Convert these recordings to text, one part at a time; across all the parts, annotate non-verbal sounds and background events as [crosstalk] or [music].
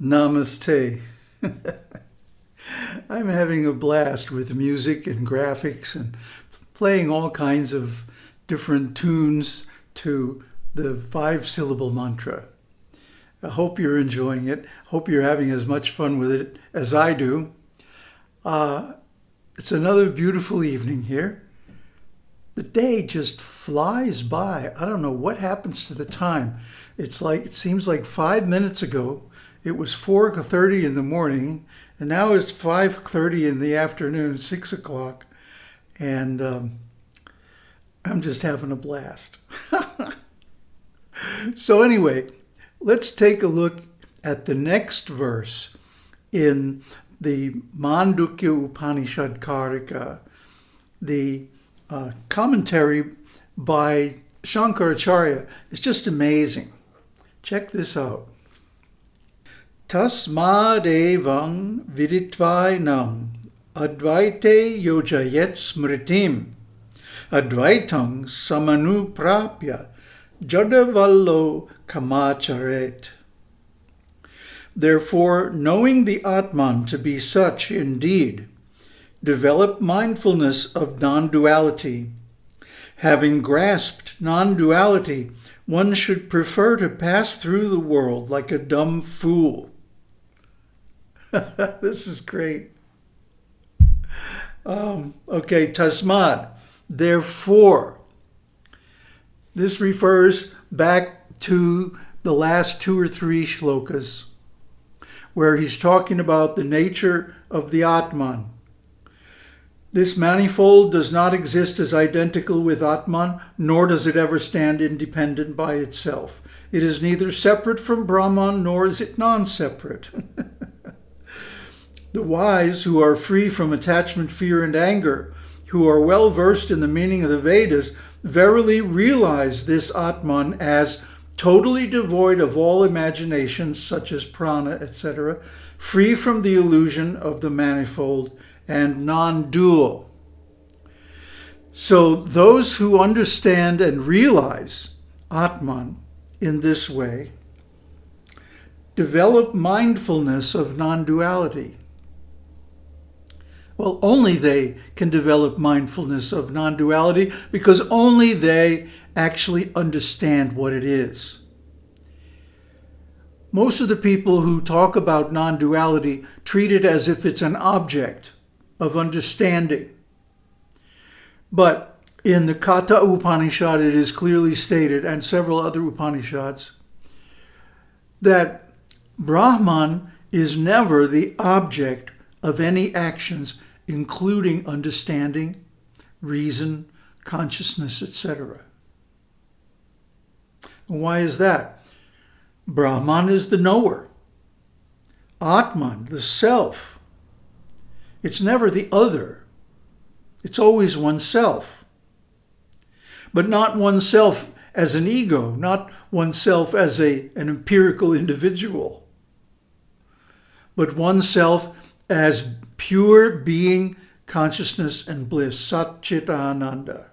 Namaste. [laughs] I'm having a blast with music and graphics and playing all kinds of different tunes to the five syllable mantra. I hope you're enjoying it. Hope you're having as much fun with it as I do. Uh, it's another beautiful evening here. The day just flies by. I don't know what happens to the time. It's like it seems like five minutes ago it was 4.30 in the morning and now it's 5.30 in the afternoon, 6 o'clock. And um, I'm just having a blast. [laughs] so anyway, let's take a look at the next verse in the Mandukya Upanishad Karika, the uh, commentary by Shankaracharya. It's just amazing. Check this out. Tasmadevam viditvainam advaite yojayet smritim advaitam samanuprapya jadavallo kamacharet. Therefore, knowing the Atman to be such indeed, develop mindfulness of non-duality. Having grasped non-duality, one should prefer to pass through the world like a dumb fool. [laughs] this is great. Um, okay, tasmad, therefore. This refers back to the last two or three shlokas where he's talking about the nature of the Atman. This manifold does not exist as identical with Atman, nor does it ever stand independent by itself. It is neither separate from Brahman, nor is it non-separate. [laughs] the wise, who are free from attachment, fear, and anger, who are well versed in the meaning of the Vedas, verily realize this Atman as totally devoid of all imaginations such as prana, etc., free from the illusion of the manifold and non-dual. So those who understand and realize Atman in this way develop mindfulness of non-duality. Well, only they can develop mindfulness of non-duality because only they actually understand what it is. Most of the people who talk about non-duality treat it as if it's an object of understanding. But in the Katha Upanishad, it is clearly stated, and several other Upanishads, that Brahman is never the object of any actions including understanding, reason, consciousness, etc. Why is that? Brahman is the knower. Atman, the self. It's never the other. It's always oneself. But not oneself as an ego, not oneself as a, an empirical individual, but oneself as pure being, consciousness, and bliss, Sat Ananda.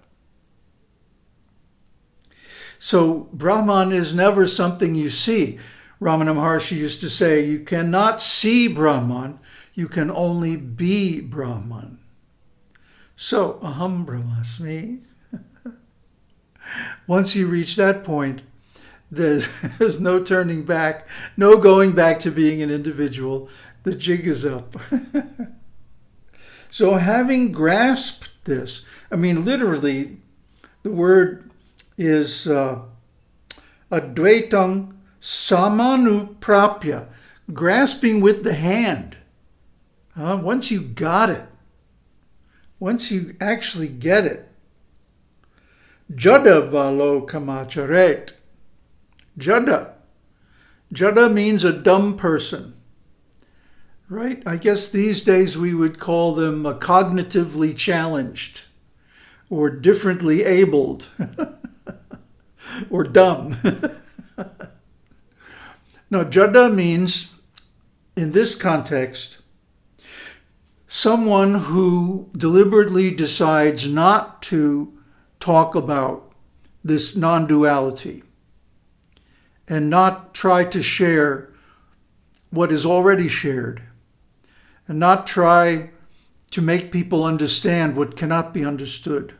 So Brahman is never something you see. Ramana Maharshi used to say, you cannot see Brahman, you can only be Brahman. So, aham brahmasmi. [laughs] Once you reach that point, there's, [laughs] there's no turning back, no going back to being an individual. The jig is up. [laughs] So having grasped this, I mean, literally, the word is uh, advaitam samanuprapya, grasping with the hand. Uh, once you got it, once you actually get it, jada valo kamacharet. Jada. Jada means a dumb person. Right? I guess these days we would call them cognitively challenged or differently abled [laughs] or dumb. [laughs] now, jada means, in this context, someone who deliberately decides not to talk about this non-duality and not try to share what is already shared and not try to make people understand what cannot be understood.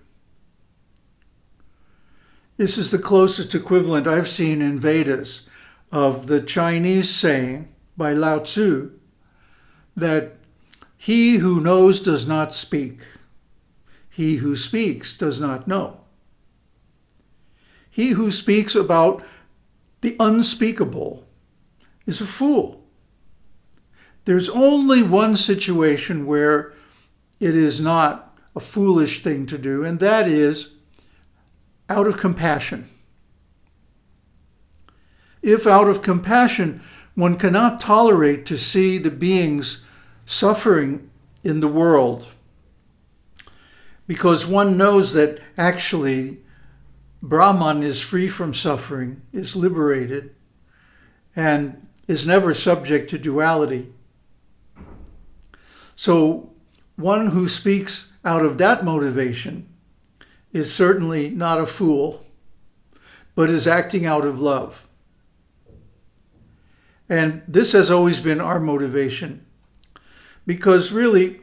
This is the closest equivalent I've seen in Vedas of the Chinese saying by Lao Tzu that he who knows does not speak. He who speaks does not know. He who speaks about the unspeakable is a fool. There's only one situation where it is not a foolish thing to do, and that is out of compassion. If out of compassion one cannot tolerate to see the beings suffering in the world, because one knows that actually Brahman is free from suffering, is liberated, and is never subject to duality. So one who speaks out of that motivation is certainly not a fool, but is acting out of love. And this has always been our motivation because really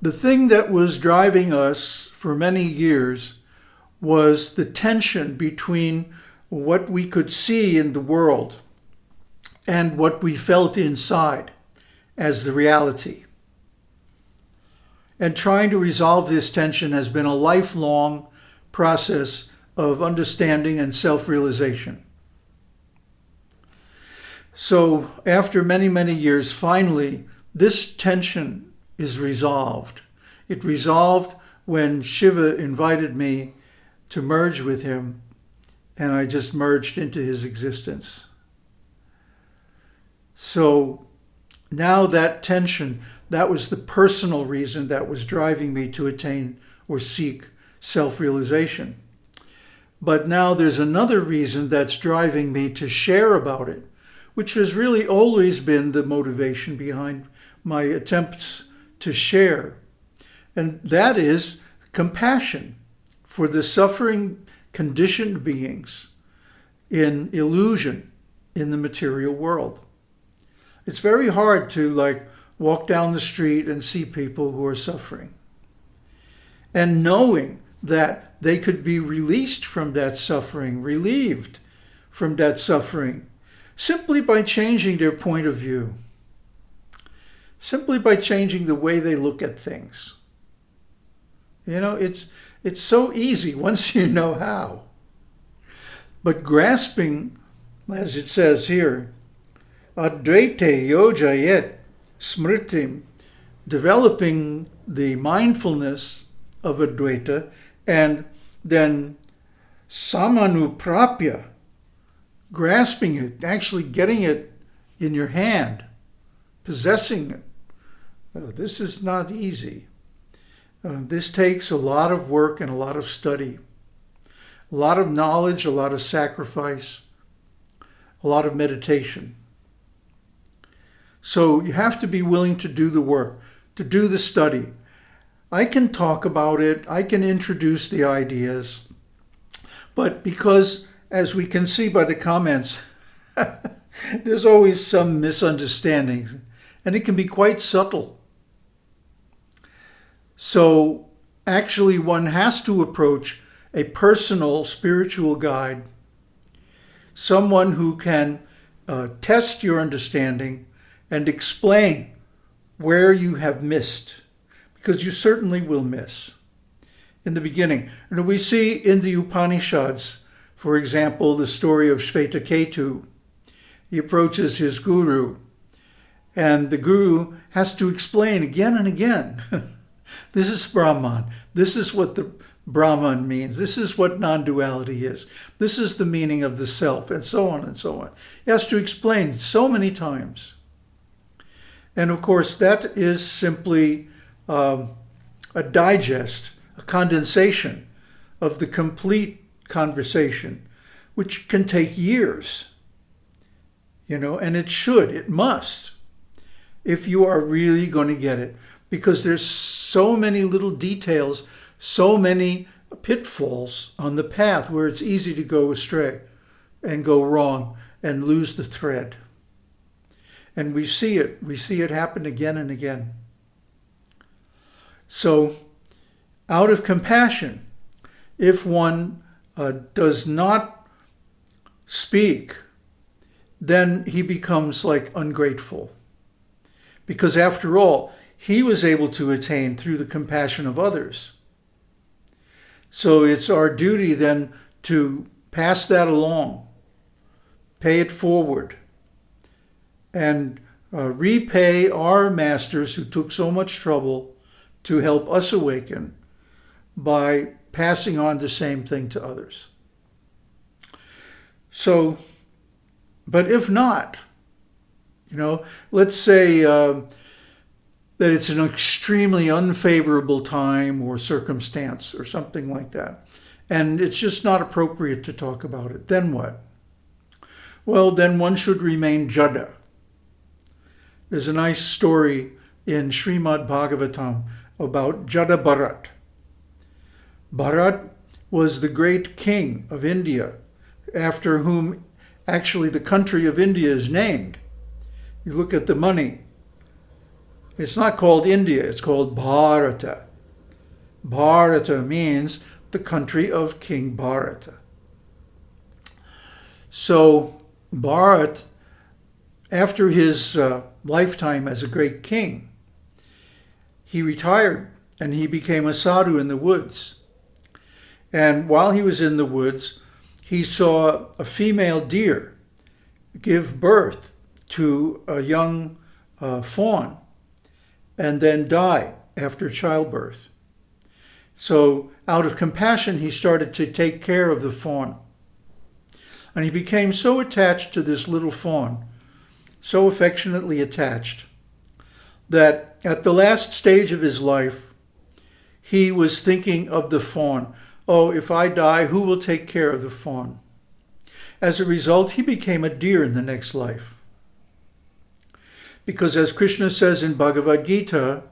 the thing that was driving us for many years was the tension between what we could see in the world and what we felt inside as the reality. And trying to resolve this tension has been a lifelong process of understanding and self-realization. So after many, many years, finally, this tension is resolved. It resolved when Shiva invited me to merge with him, and I just merged into his existence. So now that tension, that was the personal reason that was driving me to attain or seek self-realization. But now there's another reason that's driving me to share about it, which has really always been the motivation behind my attempts to share. And that is compassion for the suffering conditioned beings in illusion in the material world. It's very hard to like walk down the street and see people who are suffering. And knowing that they could be released from that suffering, relieved from that suffering, simply by changing their point of view, simply by changing the way they look at things. You know, it's, it's so easy [laughs] once you know how. But grasping, as it says here, Advaite Yojayet Smritim, developing the mindfulness of Advaita, and then Samanuprapya, grasping it, actually getting it in your hand, possessing it. Uh, this is not easy. Uh, this takes a lot of work and a lot of study, a lot of knowledge, a lot of sacrifice, a lot of meditation. So you have to be willing to do the work, to do the study. I can talk about it, I can introduce the ideas, but because, as we can see by the comments, [laughs] there's always some misunderstandings, and it can be quite subtle. So actually one has to approach a personal spiritual guide, someone who can uh, test your understanding and explain where you have missed, because you certainly will miss. In the beginning, and we see in the Upanishads, for example, the story of Shvetaketu. He approaches his guru, and the guru has to explain again and again. [laughs] this is Brahman. This is what the Brahman means. This is what non-duality is. This is the meaning of the self, and so on and so on. He has to explain so many times. And of course, that is simply um, a digest, a condensation of the complete conversation, which can take years, you know, and it should, it must, if you are really going to get it, because there's so many little details, so many pitfalls on the path where it's easy to go astray and go wrong and lose the thread. And we see it. We see it happen again and again. So, out of compassion, if one uh, does not speak, then he becomes like ungrateful. Because after all, he was able to attain through the compassion of others. So it's our duty then to pass that along, pay it forward, and uh, repay our masters who took so much trouble to help us awaken by passing on the same thing to others. So, but if not, you know, let's say uh, that it's an extremely unfavorable time or circumstance or something like that, and it's just not appropriate to talk about it, then what? Well, then one should remain jada. There's a nice story in Srimad Bhagavatam about Jada Bharat. Bharat was the great king of India, after whom actually the country of India is named. You look at the money. It's not called India, it's called Bharata. Bharata means the country of King Bharata. So Bharat, after his uh, lifetime as a great king, he retired and he became a sadhu in the woods. And while he was in the woods, he saw a female deer give birth to a young uh, fawn and then die after childbirth. So out of compassion, he started to take care of the fawn. And he became so attached to this little fawn, so affectionately attached, that at the last stage of his life, he was thinking of the fawn. Oh, if I die, who will take care of the fawn? As a result, he became a deer in the next life. Because as Krishna says in Bhagavad Gita,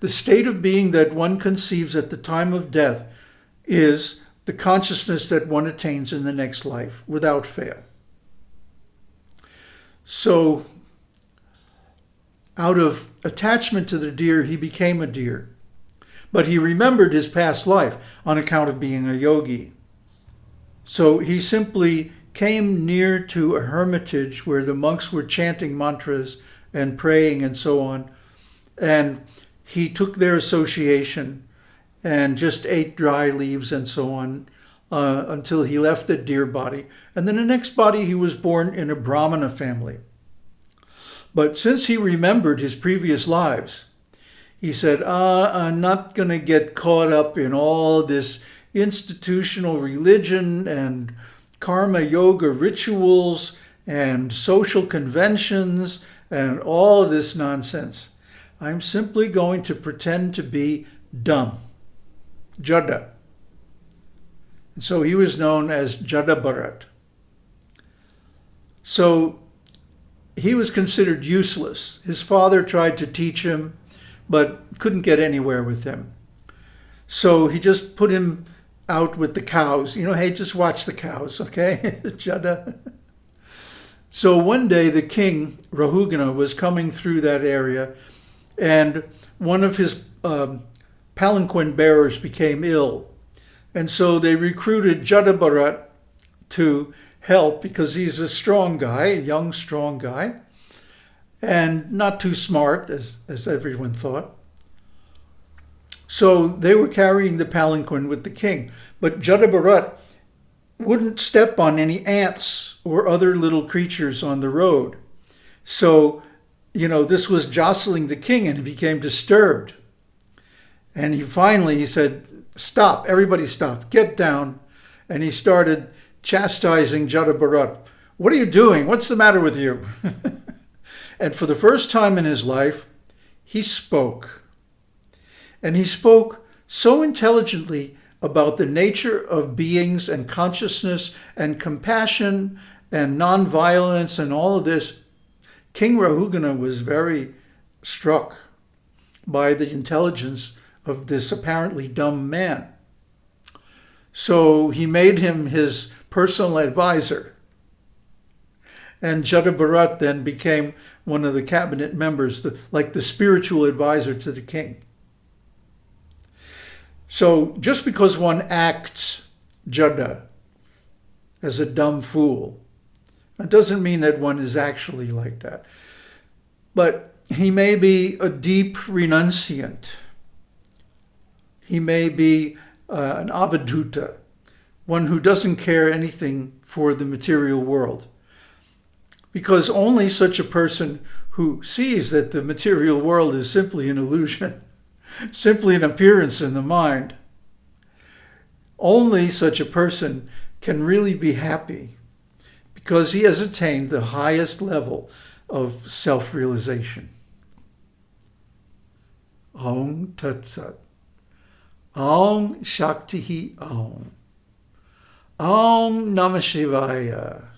the state of being that one conceives at the time of death is the consciousness that one attains in the next life without fail. So, out of attachment to the deer, he became a deer but he remembered his past life on account of being a yogi. So he simply came near to a hermitage where the monks were chanting mantras and praying and so on. And he took their association and just ate dry leaves and so on uh, until he left the deer body. And then the next body, he was born in a Brahmana family. But since he remembered his previous lives, he said, uh, I'm not going to get caught up in all this institutional religion and karma yoga rituals and social conventions and all this nonsense. I'm simply going to pretend to be dumb. Jada. And so he was known as Jada Bharat. So he was considered useless. His father tried to teach him but couldn't get anywhere with him. So he just put him out with the cows. You know, hey, just watch the cows, okay? [laughs] Jada. So one day the king, Rahugana, was coming through that area and one of his um, palanquin bearers became ill. And so they recruited Jadabharat to help because he's a strong guy, a young, strong guy and not too smart, as, as everyone thought. So they were carrying the palanquin with the king. But Jadabharat wouldn't step on any ants or other little creatures on the road. So, you know, this was jostling the king and he became disturbed. And he finally, he said, stop, everybody stop, get down. And he started chastising Jadabharat. What are you doing? What's the matter with you? [laughs] And for the first time in his life, he spoke. And he spoke so intelligently about the nature of beings and consciousness and compassion and nonviolence and all of this. King Rahugana was very struck by the intelligence of this apparently dumb man. So he made him his personal advisor And Jada Bharat then became one of the cabinet members, the, like the spiritual advisor to the king. So just because one acts Jada as a dumb fool, it doesn't mean that one is actually like that. But he may be a deep renunciant. He may be uh, an avadhuta, one who doesn't care anything for the material world. Because only such a person who sees that the material world is simply an illusion, [laughs] simply an appearance in the mind, only such a person can really be happy because he has attained the highest level of self-realization. Om Tat Sat. Om Shakti Om. Om Namah Shivaya.